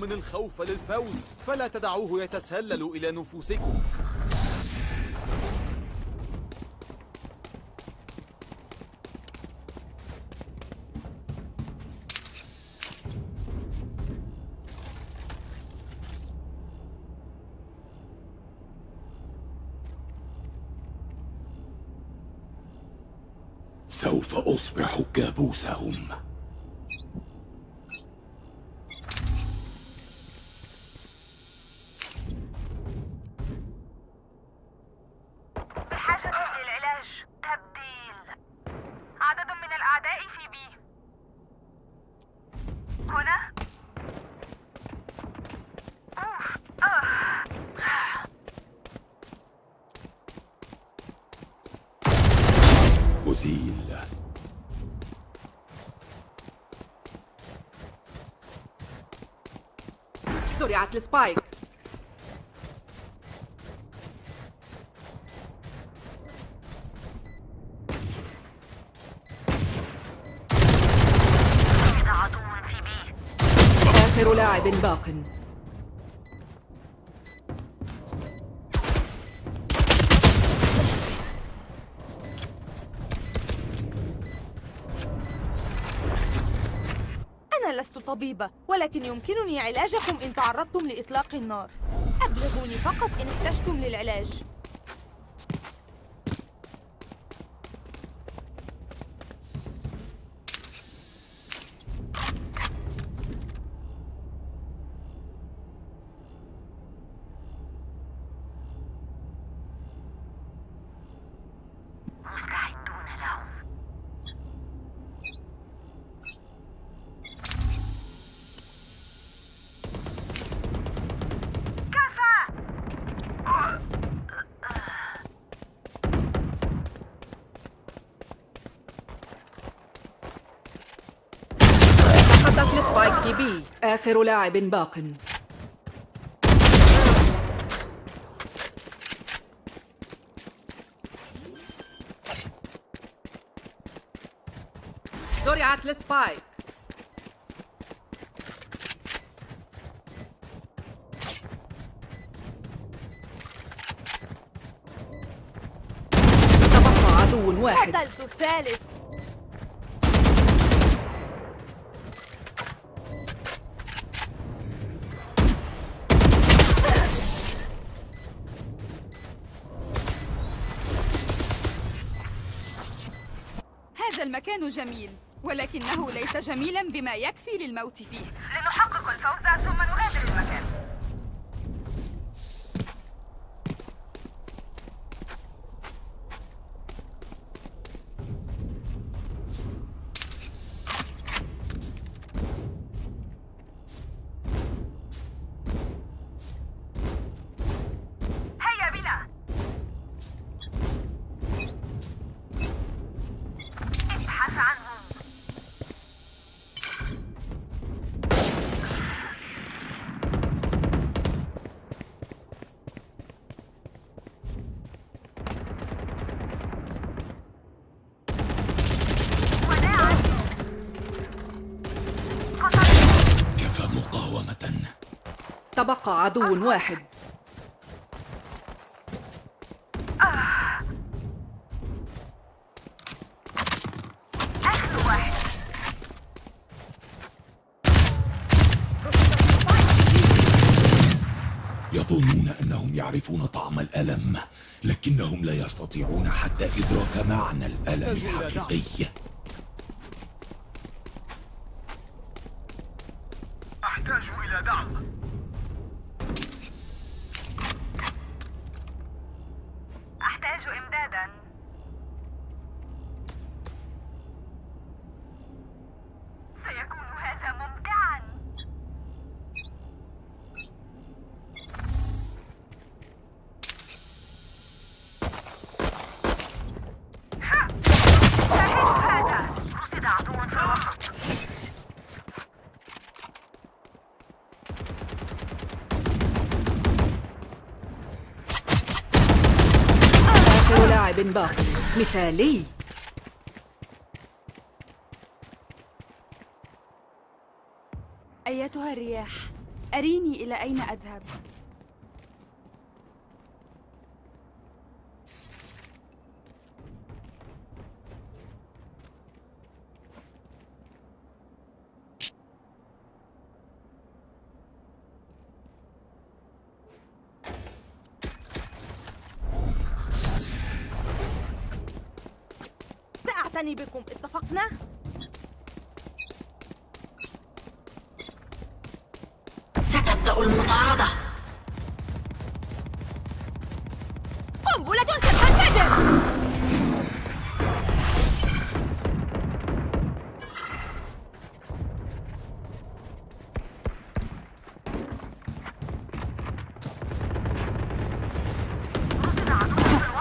أومن الخوف للفوز فلا تدعوه يتسلل إلى نفوسكم. سوف أصبح كابوسهم بحاجة للعلاج تبديل عدد من الأعداء في بي هنا أوف. آه. أزيل زرعت السبايك آخر لاعب باق. أنا لست طبيبة ولكن يمكنني علاجكم إن تعرضتم لإطلاق النار. أبلغوني فقط إن احتجتم للعلاج. آخر لاعب باق. زرعت السبايك تبقى عدو واحد. قتلت الثالث. المكان جميل ولكنه ليس جميلا بما يكفي للموت فيه. لنحقق الفوز ثم نغادر المكان. تبقى عدو واحد يظنون أنهم يعرفون طعم الألم لكنهم لا يستطيعون حتى إدراك معنى الألم. الحقيقي باق مثالي. أيتها الرياح أريني إلى أين أذهب؟ قنبلة ستنفجر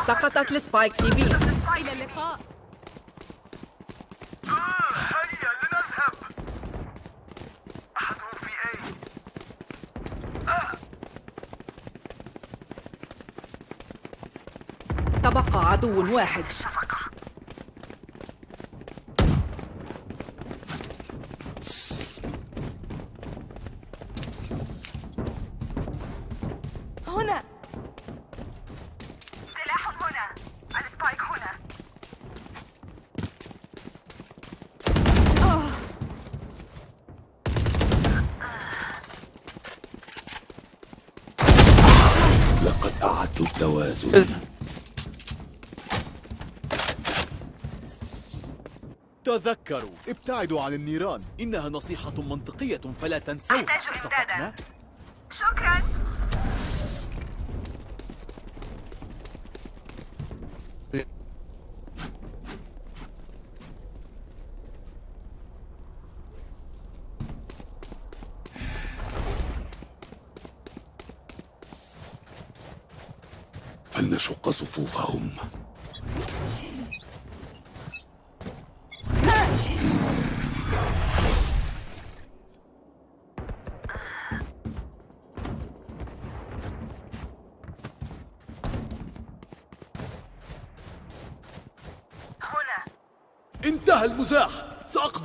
سقطت السبايك في. بي إلى اللقاء هيا لنذهب أحدهم في أي تبقى عدو واحد هنا سلاح هنا السبايك هنا لقد أعدت التوازن تذكروا. ابتعدوا عن النيران. إنها نصيحة منطقية فلا تنسوها أحتاج؟ إمدادا. شكرا. فلنشق صفوفهم.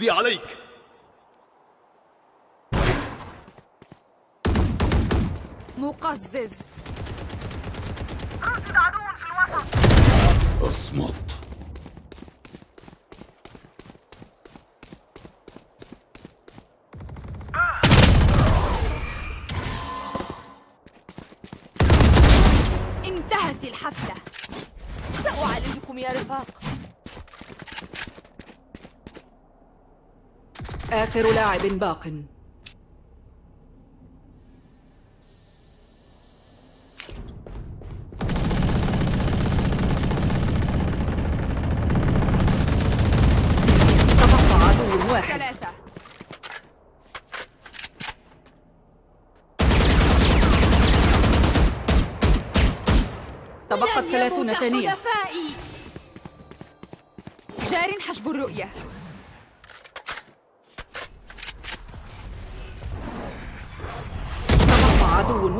سأقضي عليك مقزز رصد عدو في الوسط اصمت انتهت الحفلة سأعالجكم يا رفاق آخر لاعب باق. تبقى عدو واحد. ثلاثة. تبقت ثلاثون ثانية. جار حجب الرؤية.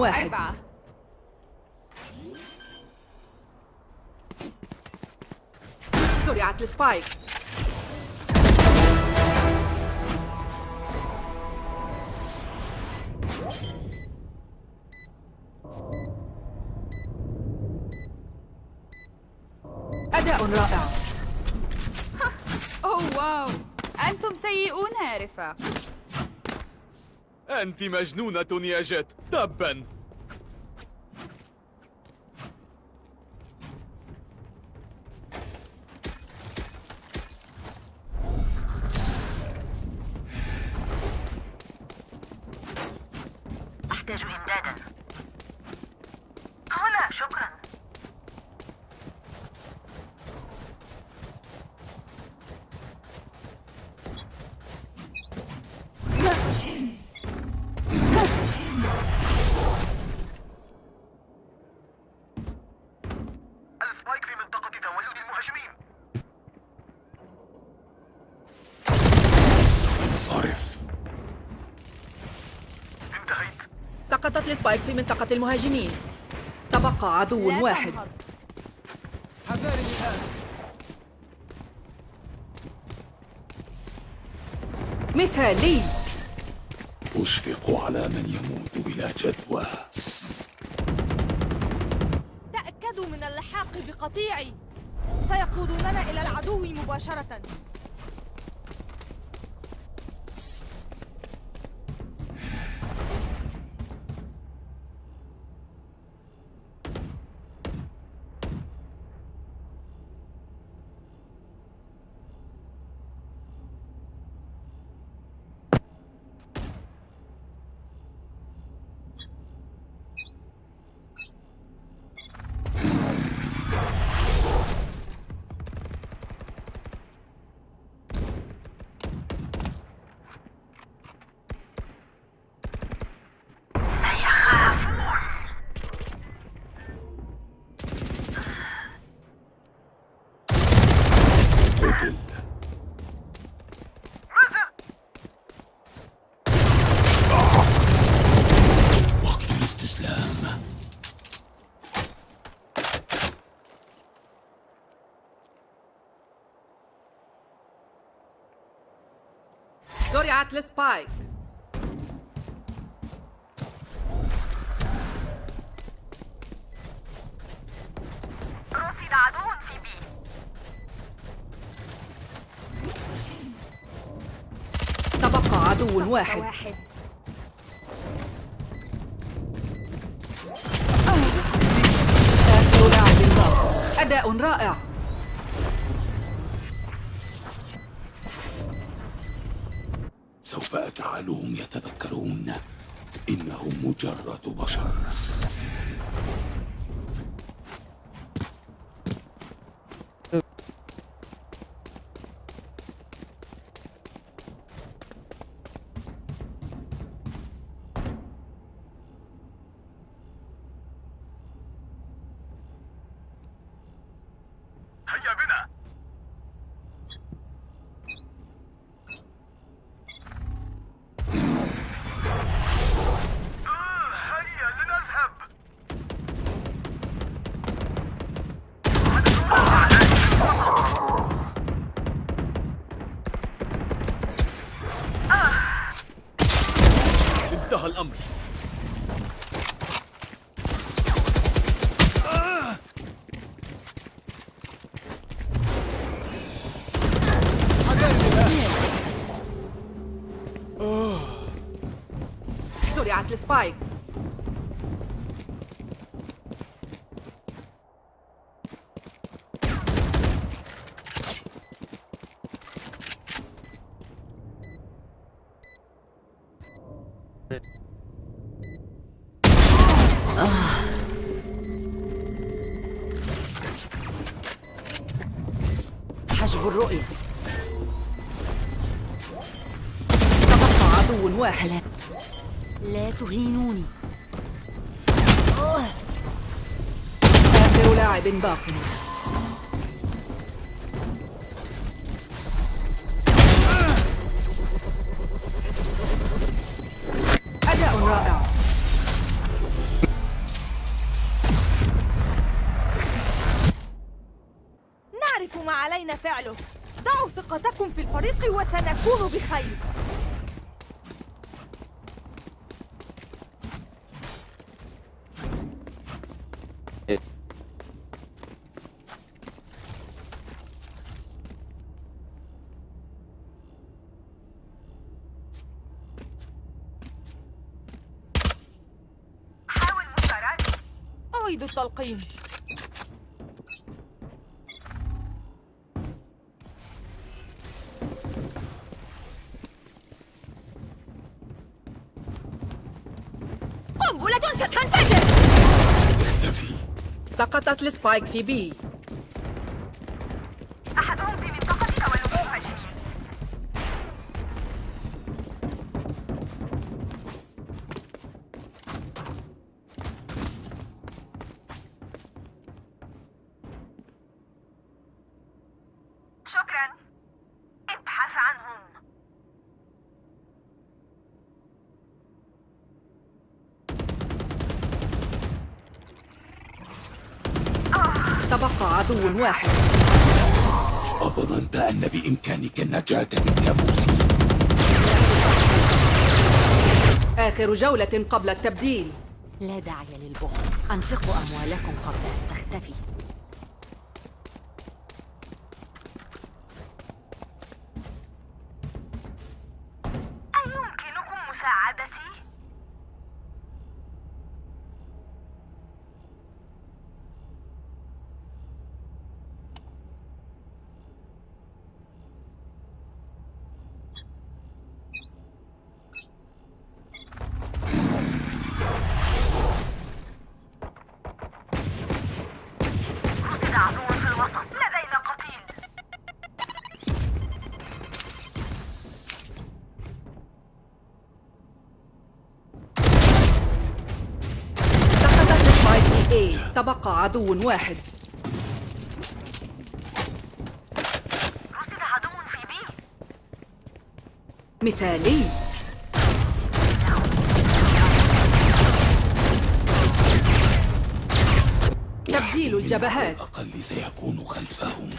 واحد. أربعة. زرعت السبايك. أداء رائع. أوه واو. أنتم سيئون يا رفاق أنت مجنونة يا جيت. تبا سقطت السبايك في منطقة المهاجمين. تبقى عدو واحد. الآن مثالي. أشفق على من يموت بلا جدوى. تأكدوا من اللحاق بقطيعي. سيقودوننا إلى العدو مباشرة. زرعت السبايك رصد عدو في بي تبقى عدو واحد. سوف أجعلهم يتذكرون إنهم مجرد بشر. زرعت آخر لاعب التلقيم قنبلة ستنفجر. سقطت السبايك في بي. بقى عدو واحد. أظننت أن بإمكانك النجاة من كابوسي آخر جولة قبل التبديل. لا داعي للبخل. أنفقوا أموالكم قبل أن تختفي. تبقى عدو واحد. رصد عدو في بي. مثالي. تبديل الجبهات. الأقل سيكون خلفهم.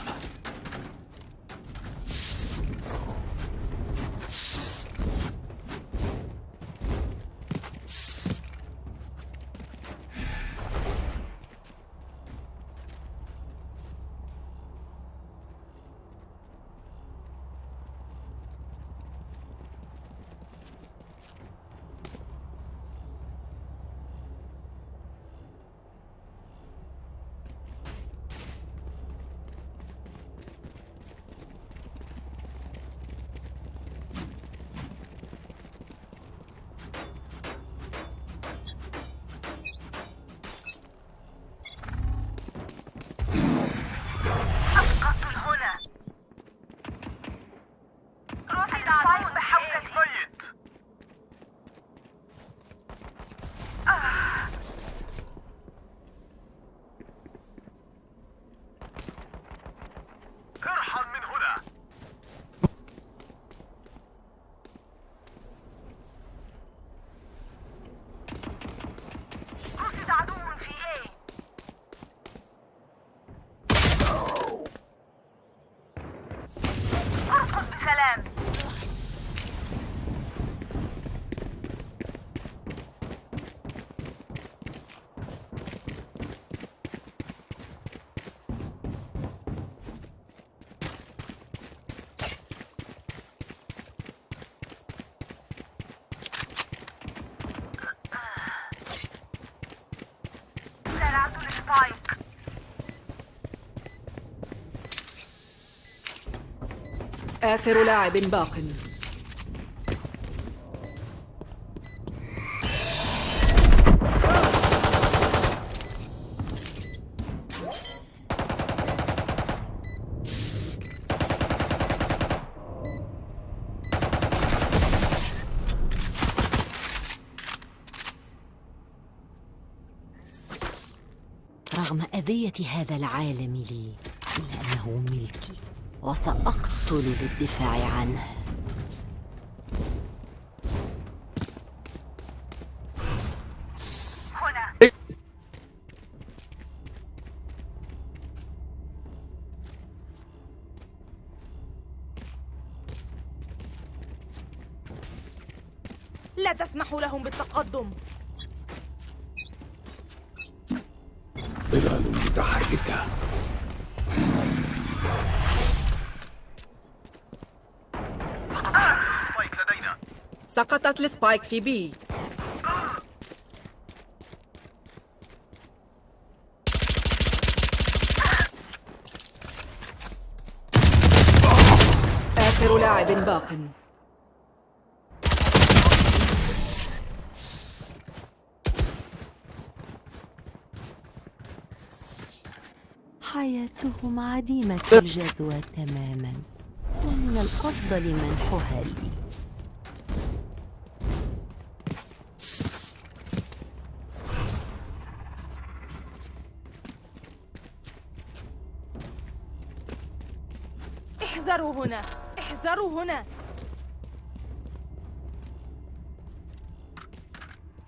آخر لاعب باق. رغم أذية هذا العالم لي إلا أنه ملكي. وسأقتل للدفاع عنه. سقطت السبايك في بي. آخر لاعب باق. حياتهم عديمة الجدوى تماما. ومن الأفضل منحها لي هنا. احذروا هنا.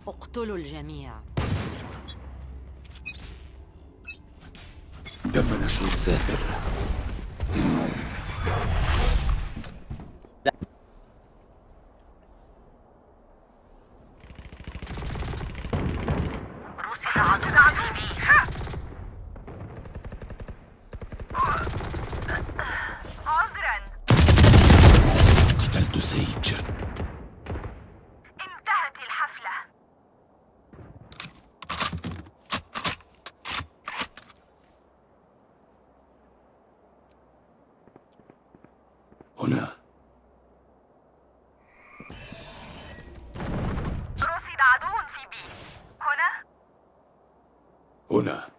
اقتلوا الجميع. تم نشر الساتر سيج انتهت الحفلة هنا رصد عدو في بي هنا هنا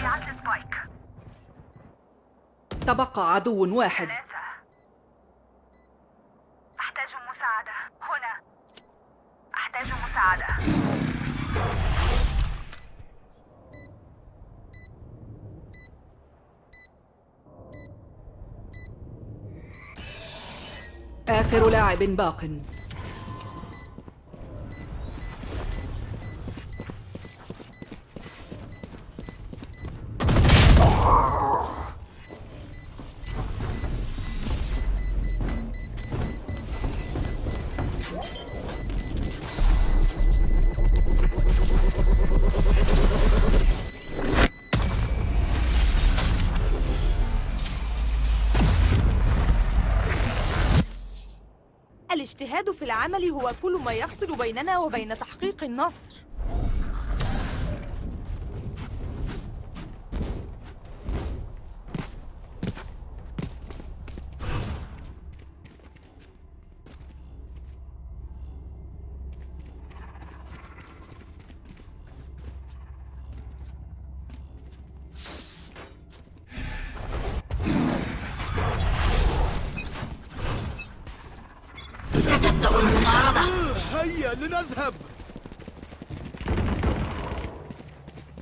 زرعت السبايك تبقى عدو واحد. ثلاثة أحتاج مساعدة. هنا. أحتاج مساعدة. آخر لاعب باق. العمل هو كل ما يفصل بيننا وبين تحقيق النصر لنذهب.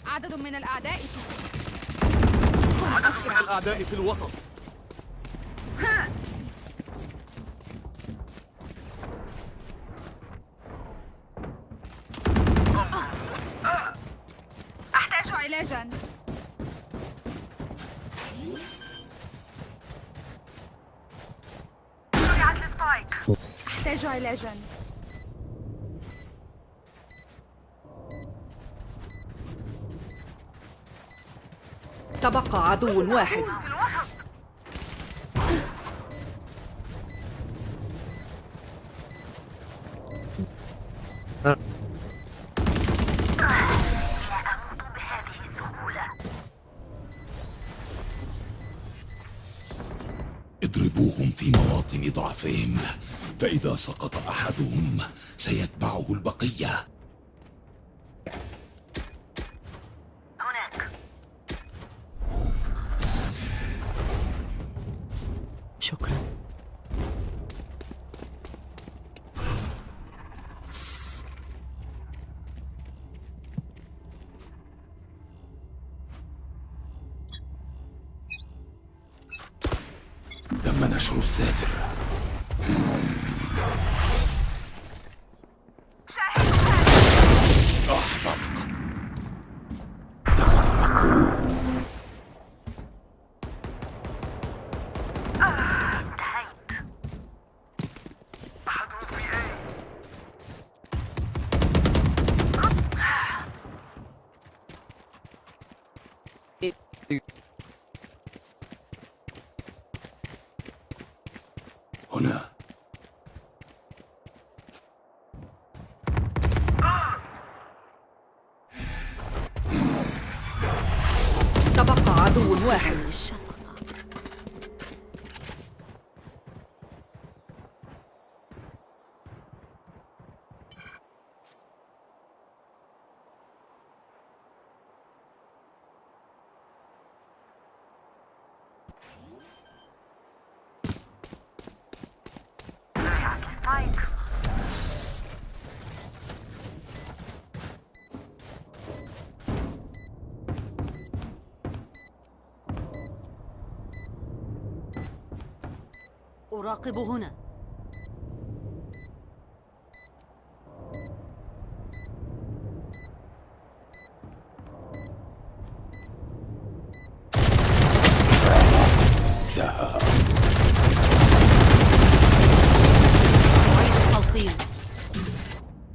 عدد من الأعداء في كن أسرع الأعداء في الوسط. أحتاج علاجا. السبايك. أحتاج علاجا. تبقى عدو واحد. اضربوهم في مواطن ضعفهم فإذا سقط أحدهم سيتبعه البقية. أراقب هنا.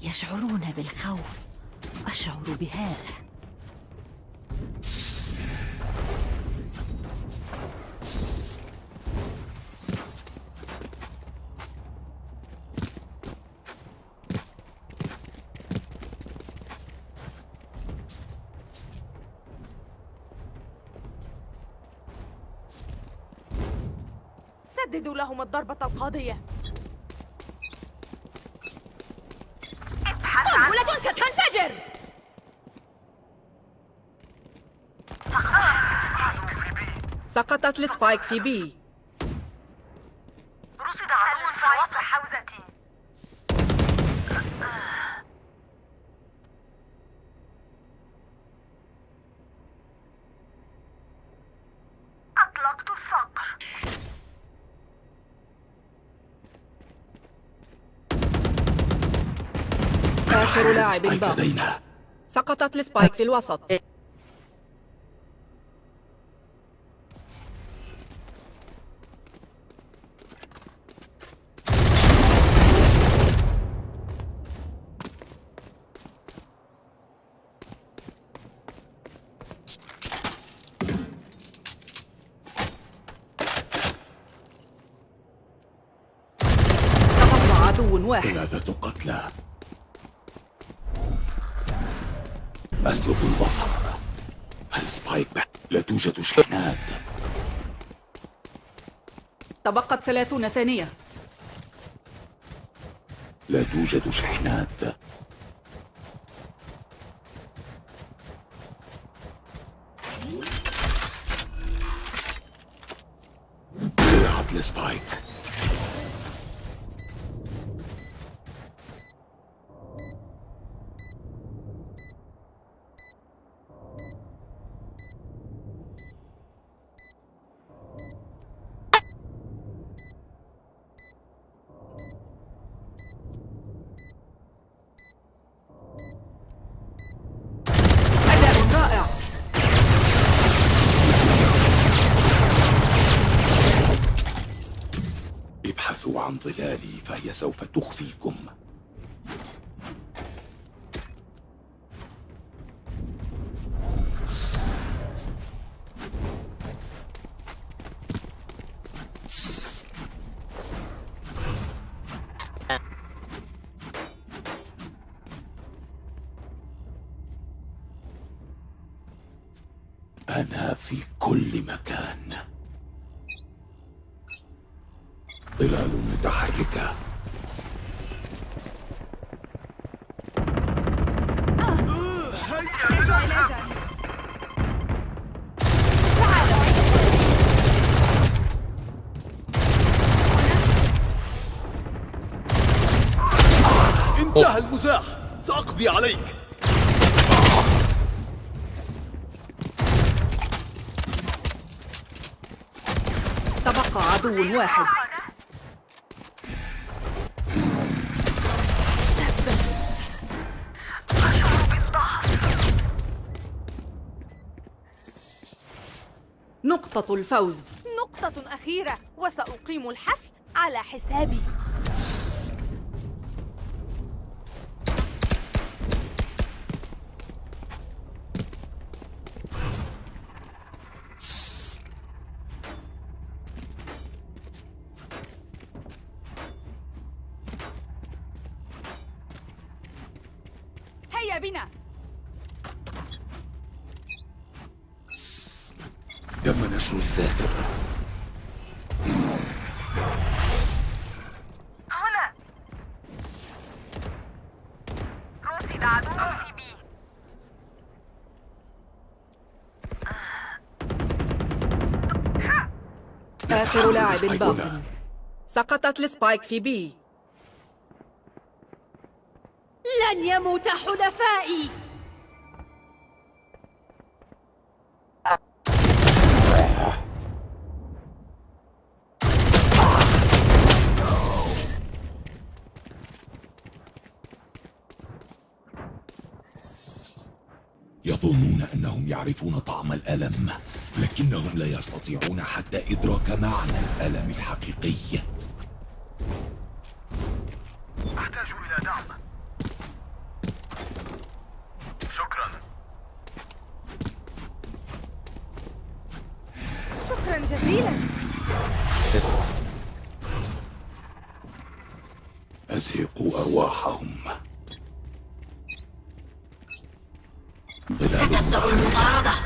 يشعرون بالخوف. أشعر بهذا سددوا لهم الضربة القاضية. قنبلة ستنفجر! سقطت السبايك في بي رصد عدو في وسط حوزتي أطلقت الصقر آخر لاعب باق سقطت السبايك في الوسط تبقى عدو واحد ثلاثة قتلى أسلب البصر السبايك بح- لا توجد شحنات تبقت ثلاثون ثانية. لا توجد شحنات. السبايك أداء رائع ابحثوا عن ظلالي فهي سوف تخفيكم أنا في كل مكان ظلال متحركة. انتهى المزاح. سأقضي عليك. تبقى عدو واحد. نقطة الفوز. نقطة أخيرة وسأقيم الحفل على حسابي. هيا بنا. نشر الساتر هنا. رصد عدو في B. آخر لاعب باق. سقطت ال spike في B. لن يموت حلفائي. انهم يعرفون طعم الألم لكنهم لا يستطيعون حتى إدراك معنى الألم الحقيقي. أحتاج إلى دعم. شكرا. شكرا جزيلا. أزهقوا أرواحهم. だったど無駄だ。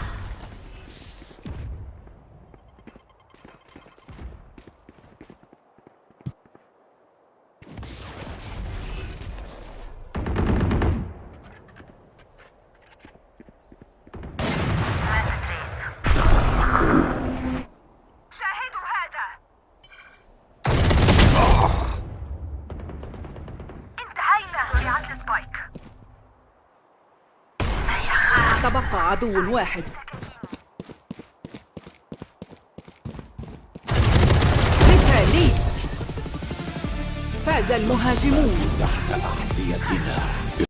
عدو واحد. مثالي فاز المهاجمون. تحت أحذيتنا